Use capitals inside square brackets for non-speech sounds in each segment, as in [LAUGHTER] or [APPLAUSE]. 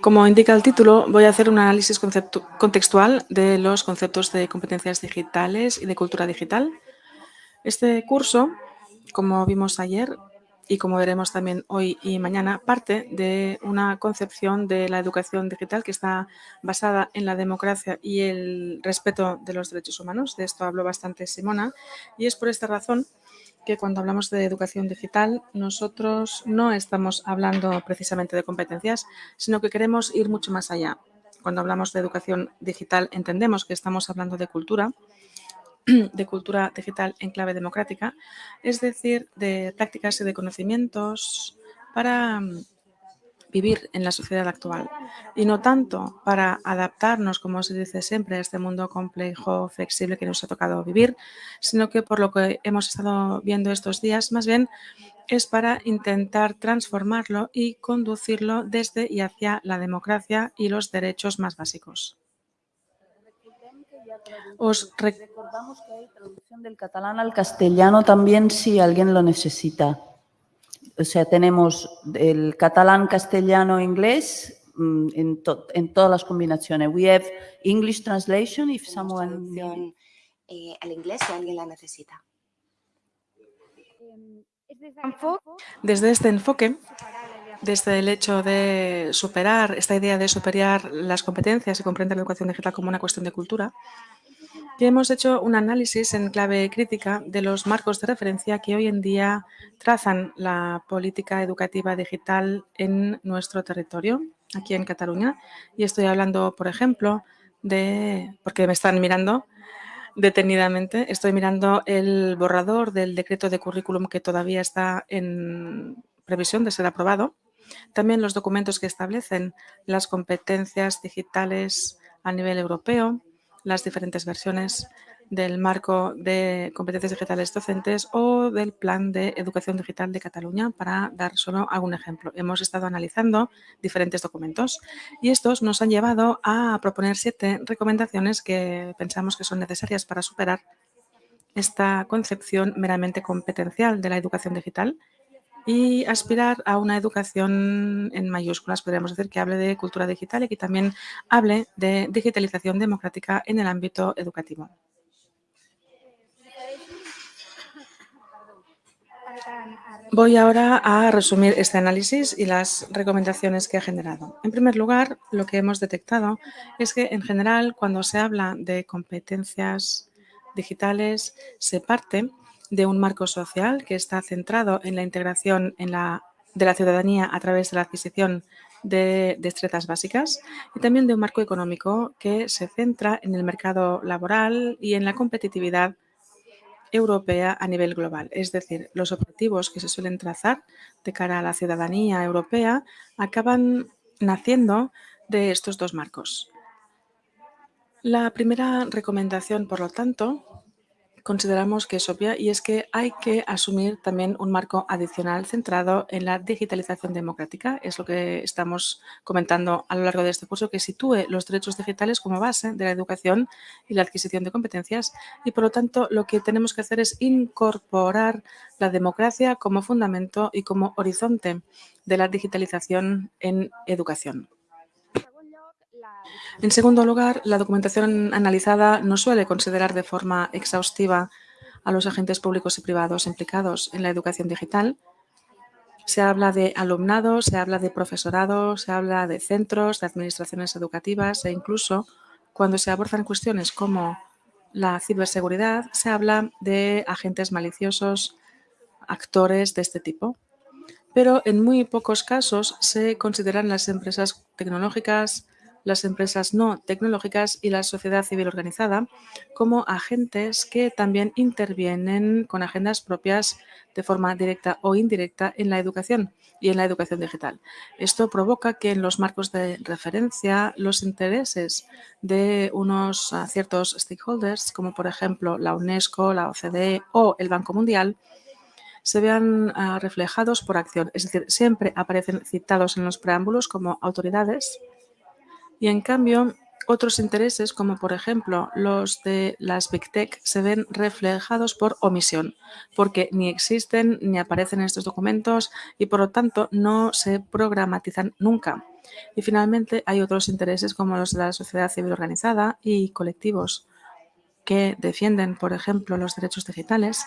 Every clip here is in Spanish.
Como indica el título, voy a hacer un análisis contextual de los conceptos de competencias digitales y de cultura digital. Este curso, como vimos ayer y como veremos también hoy y mañana, parte de una concepción de la educación digital que está basada en la democracia y el respeto de los derechos humanos. De esto habló bastante Simona y es por esta razón que cuando hablamos de educación digital, nosotros no estamos hablando precisamente de competencias, sino que queremos ir mucho más allá. Cuando hablamos de educación digital, entendemos que estamos hablando de cultura, [CLEARS THROAT] de cultura digital en clave democrática, es decir, de prácticas y de conocimientos para vivir en la sociedad actual y no tanto para adaptarnos, como se dice siempre, a este mundo complejo, flexible que nos ha tocado vivir, sino que por lo que hemos estado viendo estos días, más bien es para intentar transformarlo y conducirlo desde y hacia la democracia y los derechos más básicos. Os recordamos que hay traducción del catalán al castellano también si alguien lo necesita o sea, tenemos el catalán, castellano, inglés mm, en, en, todas las combinaciones. We have English translation if someone... Eh, al inglés si alguien la necesita. Desde este enfoque, desde el hecho de superar, esta idea de superar las competencias y comprender la educación digital como una cuestión de cultura, hemos hecho un análisis en clave crítica de los marcos de referencia que hoy en día trazan la política educativa digital en nuestro territorio, aquí en Cataluña. Y estoy hablando, por ejemplo, de, porque me están mirando detenidamente, estoy mirando el borrador del decreto de currículum que todavía está en previsión de ser aprobado. También los documentos que establecen las competencias digitales a nivel europeo, las diferentes versiones del marco de competencias digitales docentes o del plan de educación digital de Cataluña, para dar solo algún ejemplo. Hemos estado analizando diferentes documentos y estos nos han llevado a proponer siete recomendaciones que pensamos que son necesarias para superar esta concepción meramente competencial de la educación digital y aspirar a una educación en mayúsculas, podríamos decir, que hable de cultura digital y que también hable de digitalización democrática en el ámbito educativo. Voy ahora a resumir este análisis y las recomendaciones que ha generado. En primer lugar, lo que hemos detectado es que, en general, cuando se habla de competencias digitales, se parte de un marco social que está centrado en la integración en la, de la ciudadanía a través de la adquisición de destrezas básicas y también de un marco económico que se centra en el mercado laboral y en la competitividad europea a nivel global. Es decir, los objetivos que se suelen trazar de cara a la ciudadanía europea acaban naciendo de estos dos marcos. La primera recomendación, por lo tanto, consideramos que es obvia y es que hay que asumir también un marco adicional centrado en la digitalización democrática. Es lo que estamos comentando a lo largo de este curso, que sitúe los derechos digitales como base de la educación y la adquisición de competencias y, por lo tanto, lo que tenemos que hacer es incorporar la democracia como fundamento y como horizonte de la digitalización en educación. En segundo lugar, la documentación analizada no suele considerar de forma exhaustiva a los agentes públicos y privados implicados en la educación digital. Se habla de alumnado, se habla de profesorado, se habla de centros, de administraciones educativas e incluso cuando se abordan cuestiones como la ciberseguridad, se habla de agentes maliciosos, actores de este tipo. Pero en muy pocos casos se consideran las empresas tecnológicas, las empresas no tecnológicas y la sociedad civil organizada como agentes que también intervienen con agendas propias de forma directa o indirecta en la educación y en la educación digital. Esto provoca que en los marcos de referencia los intereses de unos ah, ciertos stakeholders, como por ejemplo la UNESCO, la OCDE o el Banco Mundial, se vean ah, reflejados por acción. Es decir, siempre aparecen citados en los preámbulos como autoridades y en cambio otros intereses, como por ejemplo los de las Big Tech, se ven reflejados por omisión, porque ni existen ni aparecen en estos documentos y por lo tanto no se programatizan nunca. Y finalmente hay otros intereses como los de la sociedad civil organizada y colectivos que defienden, por ejemplo, los derechos digitales,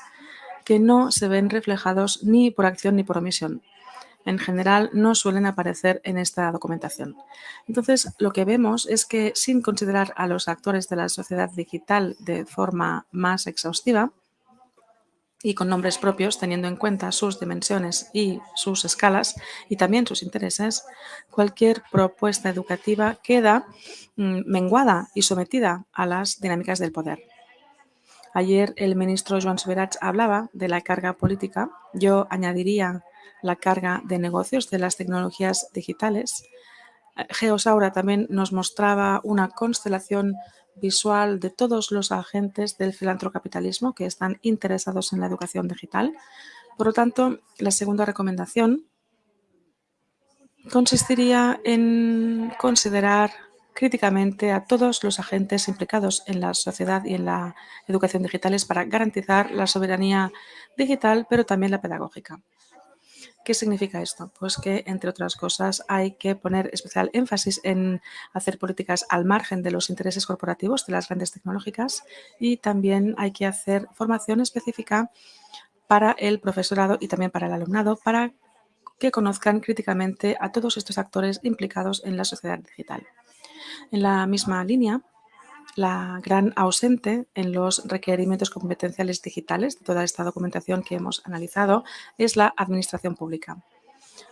que no se ven reflejados ni por acción ni por omisión en general no suelen aparecer en esta documentación. Entonces, lo que vemos es que sin considerar a los actores de la sociedad digital de forma más exhaustiva y con nombres propios, teniendo en cuenta sus dimensiones y sus escalas y también sus intereses, cualquier propuesta educativa queda mm, menguada y sometida a las dinámicas del poder. Ayer el ministro Joan Subirats hablaba de la carga política. Yo añadiría la carga de negocios de las tecnologías digitales. Geosaura también nos mostraba una constelación visual de todos los agentes del filantrocapitalismo que están interesados en la educación digital. Por lo tanto, la segunda recomendación consistiría en considerar críticamente a todos los agentes implicados en la sociedad y en la educación digitales para garantizar la soberanía digital, pero también la pedagógica. ¿Qué significa esto? Pues que, entre otras cosas, hay que poner especial énfasis en hacer políticas al margen de los intereses corporativos de las grandes tecnológicas y también hay que hacer formación específica para el profesorado y también para el alumnado para que conozcan críticamente a todos estos actores implicados en la sociedad digital. En la misma línea, la gran ausente en los requerimientos competenciales digitales de toda esta documentación que hemos analizado es la administración pública.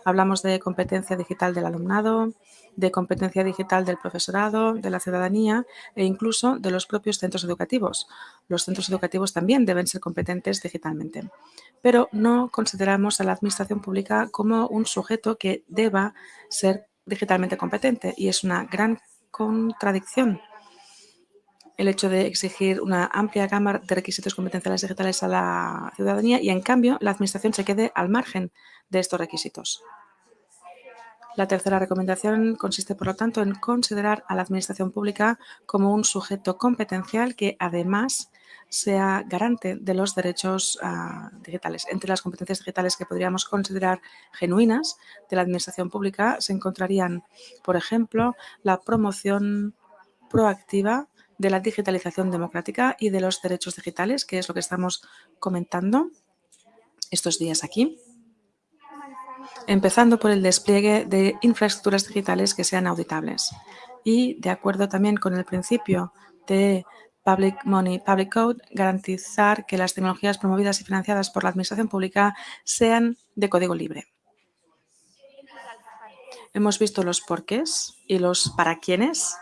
Hablamos de competencia digital del alumnado, de competencia digital del profesorado, de la ciudadanía e incluso de los propios centros educativos. Los centros educativos también deben ser competentes digitalmente, pero no consideramos a la administración pública como un sujeto que deba ser digitalmente competente y es una gran contradicción el hecho de exigir una amplia gama de requisitos competenciales digitales a la ciudadanía y, en cambio, la Administración se quede al margen de estos requisitos. La tercera recomendación consiste, por lo tanto, en considerar a la Administración Pública como un sujeto competencial que, además, sea garante de los derechos uh, digitales. Entre las competencias digitales que podríamos considerar genuinas de la Administración Pública se encontrarían, por ejemplo, la promoción proactiva de la digitalización democrática y de los derechos digitales, que es lo que estamos comentando estos días aquí. Empezando por el despliegue de infraestructuras digitales que sean auditables y, de acuerdo también con el principio de Public Money, Public Code, garantizar que las tecnologías promovidas y financiadas por la Administración Pública sean de código libre. Hemos visto los porqués y los para quiénes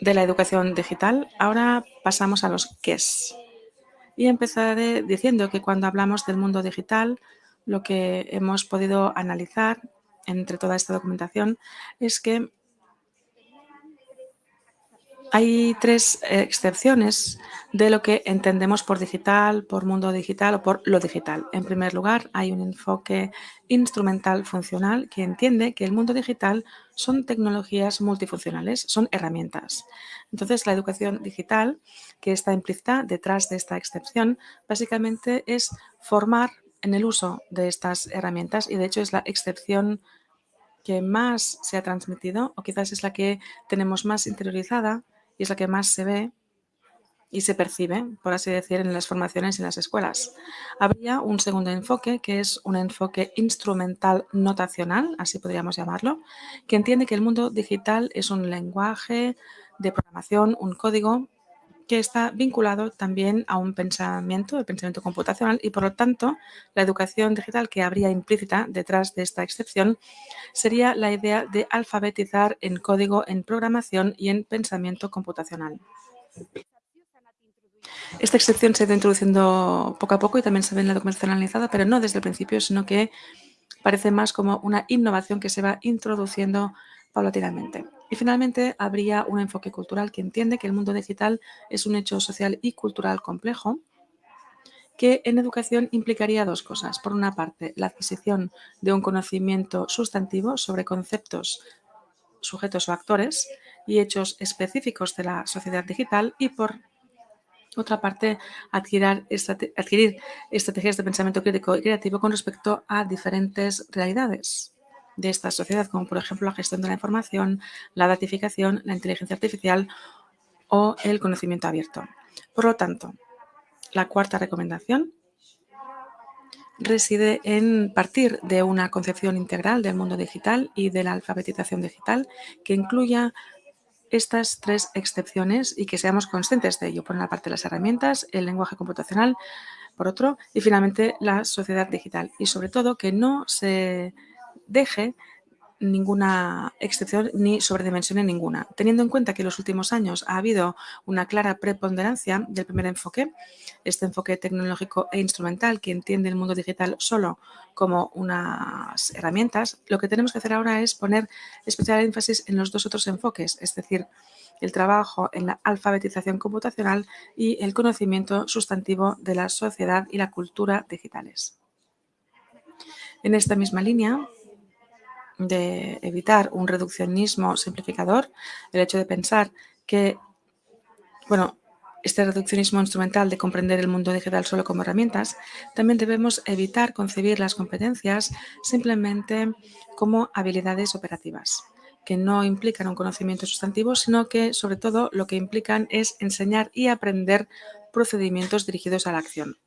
de la educación digital. Ahora pasamos a los qués. Y empezaré diciendo que cuando hablamos del mundo digital, lo que hemos podido analizar entre toda esta documentación es que hay tres excepciones de lo que entendemos por digital, por mundo digital o por lo digital. En primer lugar, hay un enfoque instrumental funcional que entiende que el mundo digital son tecnologías multifuncionales, son herramientas. Entonces, la educación digital, que está implícita detrás de esta excepción, básicamente es formar en el uso de estas herramientas y, de hecho, es la excepción que más se ha transmitido o quizás es la que tenemos más interiorizada y es la que más se ve y se percibe, por así decir, en las formaciones y en las escuelas. Habría un segundo enfoque, que es un enfoque instrumental notacional, así podríamos llamarlo, que entiende que el mundo digital es un lenguaje de programación, un código que está vinculado también a un pensamiento, el pensamiento computacional, y por lo tanto la educación digital que habría implícita detrás de esta excepción sería la idea de alfabetizar en código, en programación y en pensamiento computacional. Esta excepción se ha ido introduciendo poco a poco y también se ve en la documentación analizada, pero no desde el principio, sino que parece más como una innovación que se va introduciendo paulatinamente. Y finalmente, habría un enfoque cultural que entiende que el mundo digital es un hecho social y cultural complejo que en educación implicaría dos cosas. Por una parte, la adquisición de un conocimiento sustantivo sobre conceptos sujetos o actores y hechos específicos de la sociedad digital y por otra parte, adquirir, estrategias de pensamiento crítico y creativo con respecto a diferentes realidades de esta sociedad, como por ejemplo la gestión de la información, la datificación, la inteligencia artificial o el conocimiento abierto. Por lo tanto, la cuarta recomendación reside en partir de una concepción integral del mundo digital y de la alfabetización digital que incluya estas tres excepciones y que seamos conscientes de ello. Por una parte, las herramientas, el lenguaje computacional, por otro, y finalmente la sociedad digital. Y sobre todo, que no se deje ninguna excepción ni sobredimensión ninguna. Teniendo en cuenta que en los últimos años ha habido una clara preponderancia del primer enfoque, este enfoque tecnológico e instrumental que entiende el mundo digital solo como unas herramientas, lo que tenemos que hacer ahora es poner especial énfasis en los dos otros enfoques, es decir, el trabajo en la alfabetización computacional y el conocimiento sustantivo de la sociedad y la cultura digitales. En esta misma línea, de evitar un reduccionismo simplificador, el hecho de pensar que, bueno, este reduccionismo instrumental de comprender el mundo digital solo como herramientas, también debemos evitar concebir las competencias simplemente como habilidades operativas, que no implican un conocimiento sustantivo, sino que sobre todo lo que implican es enseñar y aprender procedimientos dirigidos a la acción.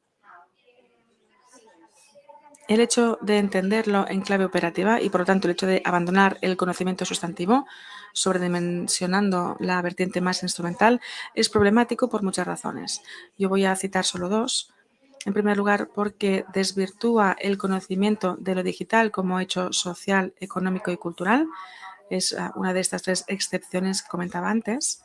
El hecho de entenderlo en clave operativa y, por lo tanto, el hecho de abandonar el conocimiento sustantivo, sobredimensionando la vertiente más instrumental, es problemático por muchas razones. Yo voy a citar solo dos. En primer lugar, porque desvirtúa el conocimiento de lo digital como hecho social, económico y cultural. Es ah, una de estas tres excepciones que comentaba antes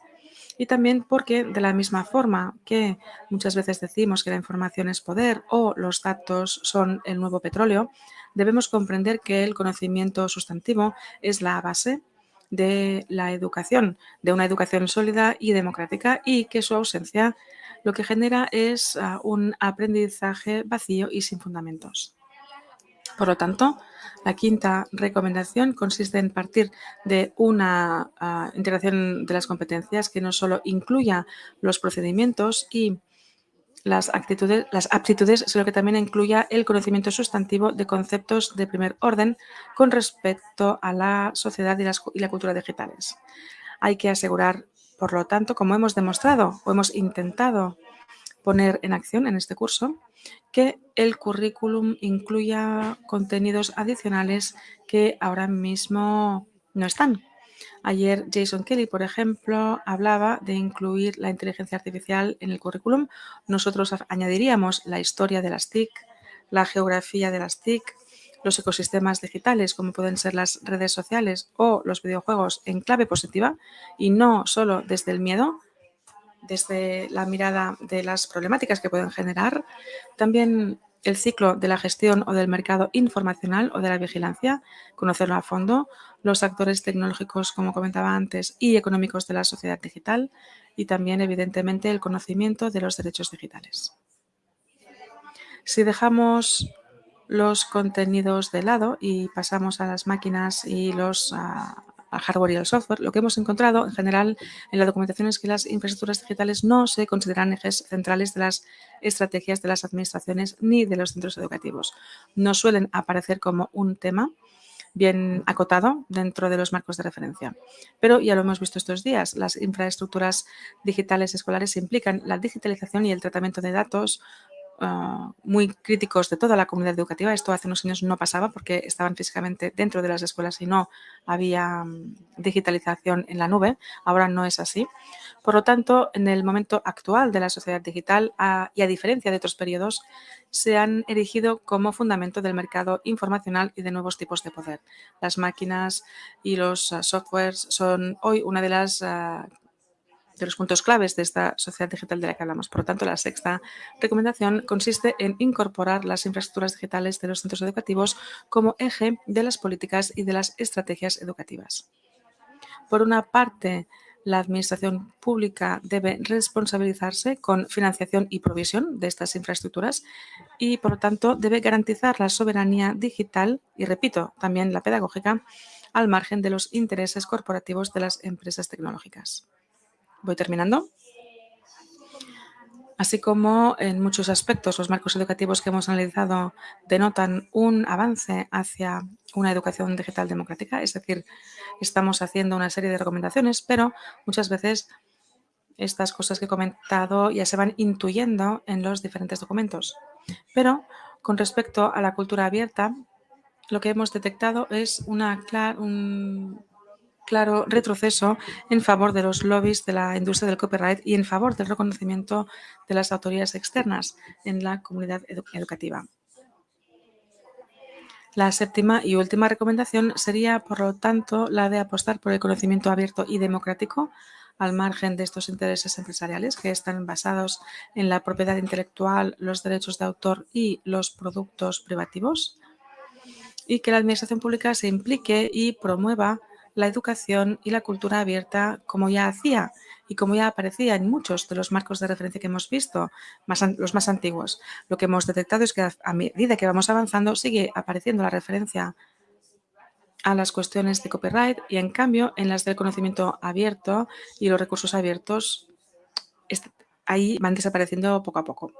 y también porque de la misma forma que muchas veces decimos que la información es poder o los datos son el nuevo petróleo, debemos comprender que el conocimiento sustantivo es la base de la educación, de una educación sólida y democrática y que su ausencia lo que genera es ah, un aprendizaje vacío y sin fundamentos. Por lo tanto, la quinta recomendación consiste en partir de una ah, integración de las competencias que no solo incluya los procedimientos y las, las aptitudes, sino que también incluya el conocimiento sustantivo de conceptos de primer orden con respecto a la sociedad y, y la cultura digitales. Hay que asegurar, por lo tanto, como hemos demostrado o hemos intentado poner en acción en este curso, que el currículum incluya contenidos adicionales que ahora mismo no están. Ayer Jason Kelly, por ejemplo, hablaba de incluir la inteligencia artificial en el currículum. Nosotros añadiríamos la historia de las TIC, la geografía de las TIC, los ecosistemas digitales, como pueden ser las redes sociales o los videojuegos en clave positiva y no solo desde el miedo, desde la mirada de las problemáticas que pueden generar, también el ciclo de la gestión o del mercado informacional o de la vigilancia, conocerlo a fondo, los actores tecnológicos, como comentaba antes, y económicos de la sociedad digital y también, evidentemente, el conocimiento de los derechos digitales. Si dejamos los contenidos de lado y pasamos a las máquinas y los ah, al hardware y al software, lo que hemos encontrado en general en la documentación es que las infraestructuras digitales no se consideran ejes centrales de las estrategias de las administraciones ni de los centros educativos. No suelen aparecer como un tema bien acotado dentro de los marcos de referencia. Pero ya lo hemos visto estos días, las infraestructuras digitales escolares implican la digitalización y el tratamiento de datos, Ah, muy críticos de toda la comunidad educativa. Esto hace unos años no pasaba porque estaban físicamente dentro de las escuelas y no había mm, digitalización en la nube. Ahora no es así. Por lo tanto, en el momento actual de la sociedad digital y a diferencia de otros periodos, se han erigido como fundamento del mercado informacional y de nuevos tipos de poder. Las máquinas y los ah, softwares son hoy una de las ah, de los puntos claves de esta sociedad digital de la que hablamos. Por lo tanto, la sexta recomendación consiste en incorporar las infraestructuras digitales de los centros educativos como eje de las políticas y de las estrategias educativas. Por una parte, la Administración pública debe responsabilizarse con financiación y provisión de estas infraestructuras y, por lo tanto, debe garantizar la soberanía digital y, repito, también la pedagógica al margen de los intereses corporativos de las empresas tecnológicas. Voy terminando. Así como en muchos aspectos los marcos educativos que hemos analizado denotan un avance hacia una educación digital democrática, es decir, estamos haciendo una serie de recomendaciones, pero muchas veces estas cosas que he comentado ya se van intuyendo en los diferentes documentos. Pero con respecto a la cultura abierta, lo que hemos detectado es una un claro retroceso en favor de los lobbies de la industria del copyright y en favor del reconocimiento de las autoridades externas en la comunidad educativa. La séptima y última recomendación sería, por lo tanto, la de apostar por el conocimiento abierto y democrático al margen de estos intereses empresariales que están basados en la propiedad intelectual, los derechos de autor y los productos privativos y que la Administración Pública se implique y promueva la educación y la cultura abierta como ya hacía y como ya aparecía en muchos de los marcos de referencia que hemos visto, los más antiguos. Lo que hemos detectado es que a medida que vamos avanzando sigue apareciendo la referencia a las cuestiones de copyright y, en cambio, en las del conocimiento abierto y los recursos abiertos, ahí van desapareciendo poco a poco.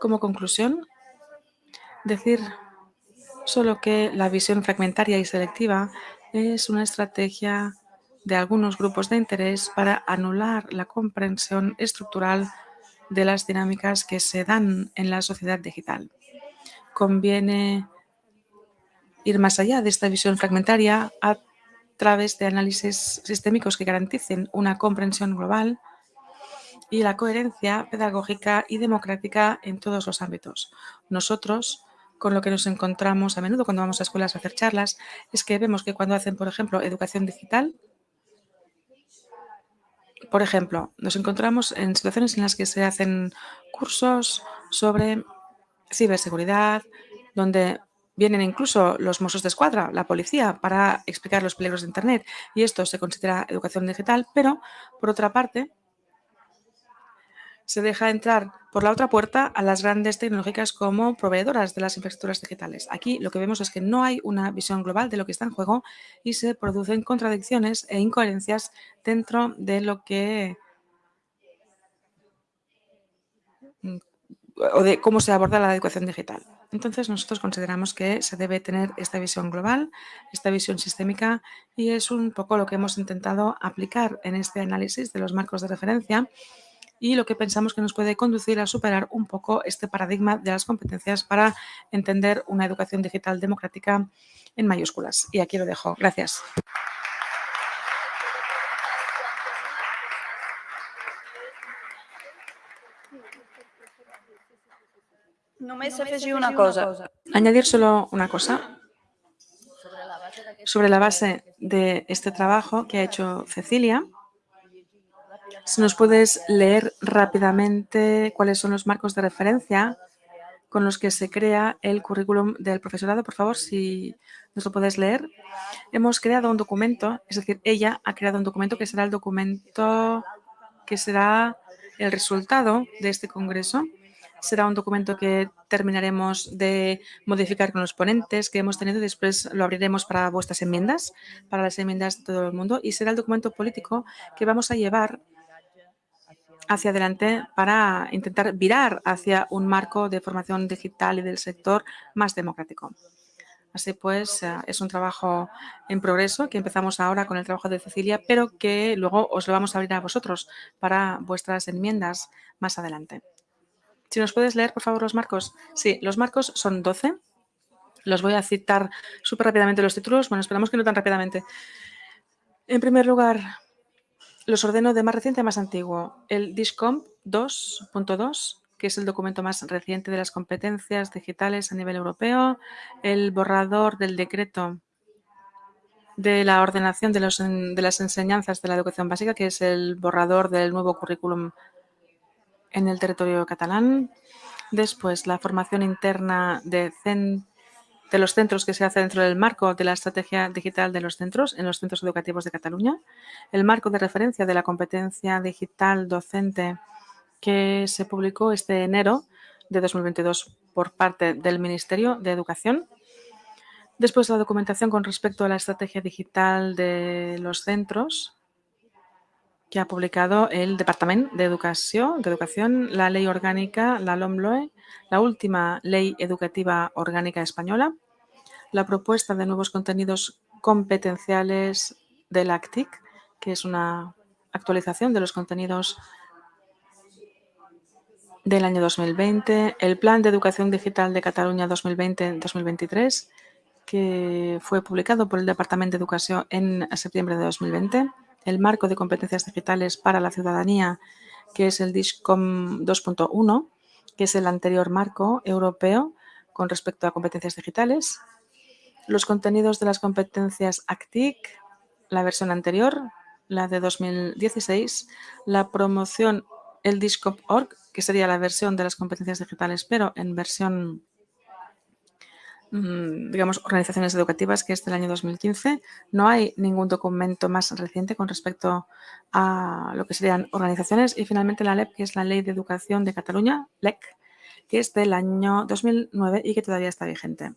Como conclusión, decir solo que la visión fragmentaria y selectiva es una estrategia de algunos grupos de interés para anular la comprensión estructural de las dinámicas que se dan en la sociedad digital. Conviene ir más allá de esta visión fragmentaria a través de análisis sistémicos que garanticen una comprensión global y la coherencia pedagógica y democrática en todos los ámbitos. Nosotros con lo que nos encontramos a menudo cuando vamos a escuelas a hacer charlas es que vemos que cuando hacen, por ejemplo, educación digital, por ejemplo, nos encontramos en situaciones en las que se hacen cursos sobre ciberseguridad, donde vienen incluso los mozos de escuadra, la policía, para explicar los peligros de Internet. Y esto se considera educación digital, pero, por otra parte, se deja entrar por la otra puerta a las grandes tecnológicas como proveedoras de las infraestructuras digitales. Aquí lo que vemos es que no hay una visión global de lo que está en juego y se producen contradicciones e incoherencias dentro de lo que o de cómo se aborda la educación digital. Entonces, nosotros consideramos que se debe tener esta visión global, esta visión sistémica, y es un poco lo que hemos intentado aplicar en este análisis de los marcos de referencia y lo que pensamos que nos puede conducir a superar un poco este paradigma de las competencias para entender una educación digital democrática en mayúsculas. Y aquí lo dejo. Gracias. una cosa. Añadir solo una cosa. Sobre la base de este trabajo que ha hecho Cecilia, si nos puedes leer rápidamente cuáles son los marcos de referencia con los que se crea el currículum del profesorado, por favor, si nos lo puedes leer. Hemos creado un documento, es decir, ella ha creado un documento que será el documento que será el resultado de este congreso. Será un documento que terminaremos de modificar con los ponentes que hemos tenido. Después lo abriremos para vuestras enmiendas, para las enmiendas de todo el mundo. Y será el documento político que vamos a llevar hacia adelante para intentar virar hacia un marco de formación digital y del sector más democrático. Así pues, eh, es un trabajo en progreso que empezamos ahora con el trabajo de Cecilia, pero que luego os lo vamos a abrir a vosotros para vuestras enmiendas más adelante. Si nos puedes leer, por favor, los marcos. Sí, los marcos son 12. Los voy a citar súper rápidamente los títulos. Bueno, esperamos que no tan rápidamente. En primer lugar, los ordeno de más reciente a más antiguo. El DISCOMP 2.2, que es el documento más reciente de las competencias digitales a nivel europeo. El borrador del decreto de la ordenación de, las enseñanzas de la educación básica, que es el borrador del nuevo currículum en el territorio catalán. Después, la formación interna de centros de los centros que se hace dentro del marco de la estrategia digital de los centros en los centros educativos de Cataluña, el marco de referencia de la competencia digital docente que se publicó este enero de 2022 por parte del Ministerio de Educación. Después la documentación con respecto a la estrategia digital de los centros que ha publicado el Departamento de Educación, de la Ley Orgánica, la LOMLOE, la última Ley Educativa Orgánica Española, la propuesta de nuevos contenidos competenciales del ACTIC, que es una actualización de los contenidos del año 2020, el Plan de Educación Digital de Cataluña 2020-2023, que fue publicado por el Departamento de Educación en septiembre de 2020, el Marco de Competencias Digitales para la Ciudadanía, que es el DISCOM 2.1, que es el anterior marco europeo con respecto a competencias digitales, los contenidos de las competencias ACTIC, la versión anterior, la de 2016, la promoción el DISCOP.org, que sería la versión de las competencias digitales, pero en versión digamos, organizaciones educativas, que es del año 2015. No hay ningún documento más reciente con respecto a lo que serían organizaciones. Y finalmente la LEP, que es la Ley de Educación de Cataluña, LEC, que es del año 2009 y que todavía está vigente.